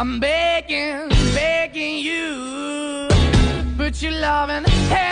I'm begging, begging you. Put your loving hand.